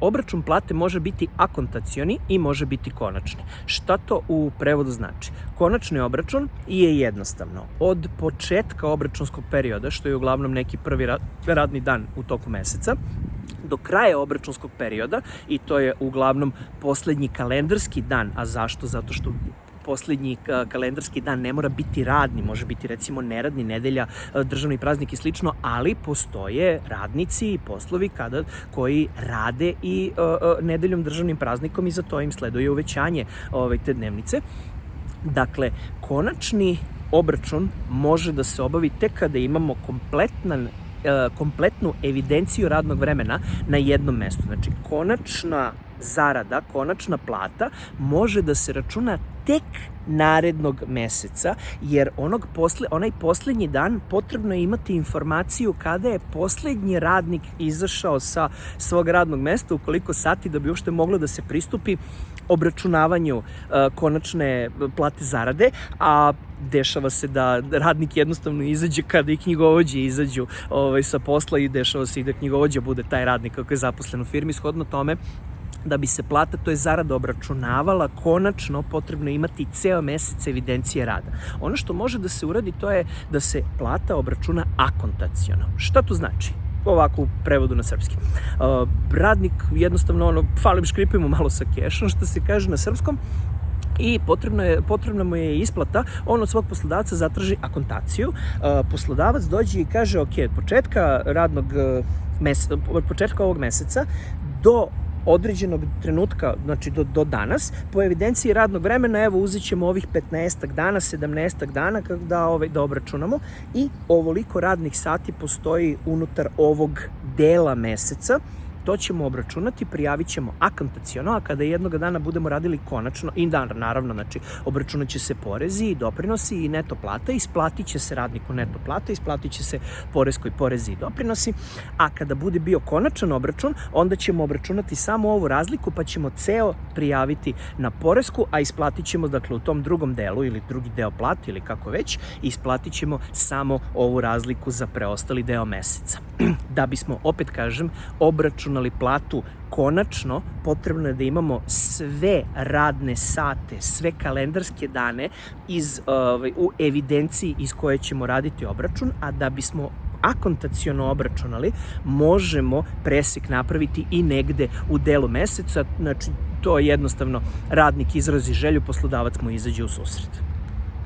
Obračun plate može biti akontacioni i može biti konačni. Šta to u prevodu znači? Konačni obračun je jednostavno. Od početka obračunskog perioda, što je uglavnom neki prvi radni dan u toku meseca, do kraja obračunskog perioda i to je uglavnom poslednji kalendarski dan. A zašto? Zato što poslednji kalendarski dan ne mora biti radni, može biti recimo neradni, nedelja, državni praznik i slično, ali postoje radnici i poslovi kada, koji rade i uh, nedeljom državnim praznikom i za to im sleduje uvećanje ovaj, te dnevnice. Dakle, konačni obračun može da se obavi tek kada imamo kompletan kompletnu evidenciju radnog vremena na jednom mestu. Znači, konačna zarada, konačna plata može da se računa tek narednog meseca, jer onog posle, onaj poslednji dan potrebno je imati informaciju kada je poslednji radnik izašao sa svog radnog mesta, u koliko sati da bi uopšte moglo da se pristupi obračunavanju uh, konačne plate zarade, a dešava se da radnik jednostavno izađe kada i knjigovođe izađu ovaj, sa posla i dešava se i da knjigovođa bude taj radnik kako je zaposlen u firmi. Shodno tome, da bi se plata, to je zarada obračunavala, konačno potrebno imati ceo mesec evidencije rada. Ono što može da se uradi to je da se plata obračuna akontacijono. Šta to znači? ovako u prevodu na srpski. Uh, radnik jednostavno ono, falim škripimo malo sa kešom, što se kaže na srpskom, i potrebno je, potrebna mu je isplata, on od svog poslodavca zatraži akontaciju, uh, poslodavac dođe i kaže, ok, od početka radnog uh, mes, od početka ovog meseca do određenog trenutka, znači do, do danas, po evidenciji radnog vremena, evo uzet ćemo ovih 15 dana, 17 dana da, ovaj, da obračunamo i ovoliko radnih sati postoji unutar ovog dela meseca To ćemo obračunati, prijavit ćemo akontacijono, a kada jednog dana budemo radili konačno, i dan, naravno, znači, obračunat će se porezi i doprinosi i neto plata, isplatit će se radniku neto plata, isplatit će se poreskoj porezi i doprinosi, a kada bude bio konačan obračun, onda ćemo obračunati samo ovu razliku, pa ćemo ceo prijaviti na poresku, a isplatit ćemo, dakle, u tom drugom delu ili drugi deo plate ili kako već, isplatit ćemo samo ovu razliku za preostali deo meseca. da bismo, opet kažem, obračun računali platu konačno potrebno je da imamo sve radne sate, sve kalendarske dane iz, uh, u evidenciji iz koje ćemo raditi obračun, a da bismo akontacijono obračunali, možemo presek napraviti i negde u delu meseca, znači to je jednostavno radnik izrazi želju, poslodavac mu izađe u susret.